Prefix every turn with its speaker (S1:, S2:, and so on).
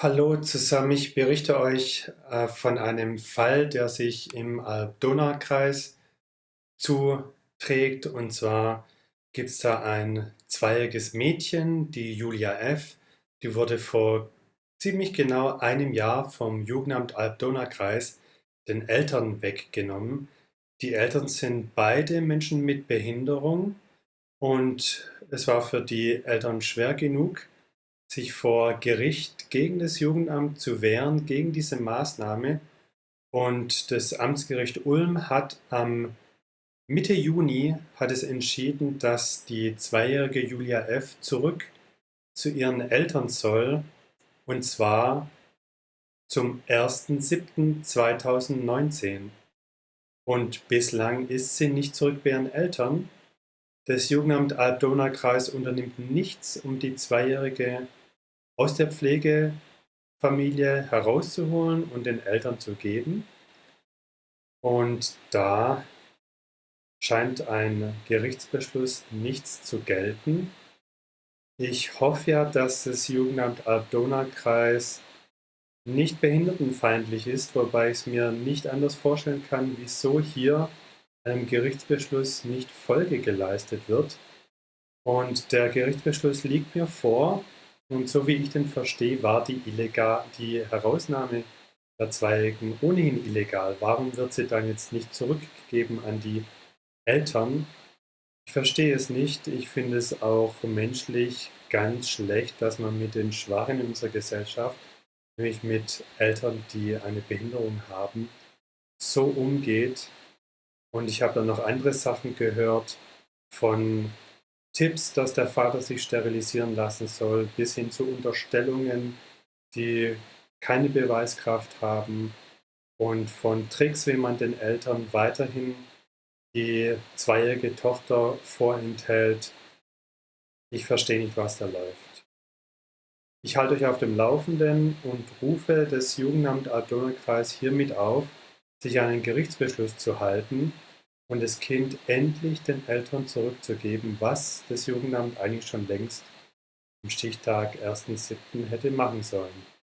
S1: Hallo zusammen, ich berichte euch äh, von einem Fall, der sich im Alb-Donau-Kreis zuträgt. Und zwar gibt es da ein zweijähriges Mädchen, die Julia F. Die wurde vor ziemlich genau einem Jahr vom Jugendamt Alb-Donau-Kreis den Eltern weggenommen. Die Eltern sind beide Menschen mit Behinderung und es war für die Eltern schwer genug, sich vor Gericht gegen das Jugendamt zu wehren, gegen diese Maßnahme. Und das Amtsgericht Ulm hat am Mitte Juni hat es entschieden, dass die zweijährige Julia F. zurück zu ihren Eltern soll, und zwar zum 1.7.2019. Und bislang ist sie nicht zurück bei ihren Eltern. Das Jugendamt Alb-Donau-Kreis unternimmt nichts, um die zweijährige aus der Pflegefamilie herauszuholen und den Eltern zu geben. Und da scheint ein Gerichtsbeschluss nichts zu gelten. Ich hoffe ja, dass das Jugendamt Alb-Donau-Kreis nicht behindertenfeindlich ist, wobei ich es mir nicht anders vorstellen kann, wieso hier einem Gerichtsbeschluss nicht Folge geleistet wird. Und der Gerichtsbeschluss liegt mir vor und so wie ich den verstehe, war die, illegal, die Herausnahme der Zweijährigen ohnehin illegal. Warum wird sie dann jetzt nicht zurückgegeben an die Eltern? Ich verstehe es nicht. Ich finde es auch menschlich ganz schlecht, dass man mit den Schwachen in unserer Gesellschaft, nämlich mit Eltern, die eine Behinderung haben, so umgeht. Und ich habe dann noch andere Sachen gehört von Tipps, dass der Vater sich sterilisieren lassen soll, bis hin zu Unterstellungen, die keine Beweiskraft haben und von Tricks, wie man den Eltern weiterhin die zweijährige Tochter vorenthält. Ich verstehe nicht, was da läuft. Ich halte euch auf dem Laufenden und rufe das Jugendamt Altona-Kreis hiermit auf, sich an einen Gerichtsbeschluss zu halten und das Kind endlich den Eltern zurückzugeben, was das Jugendamt eigentlich schon längst am Stichtag 1.7. hätte machen sollen.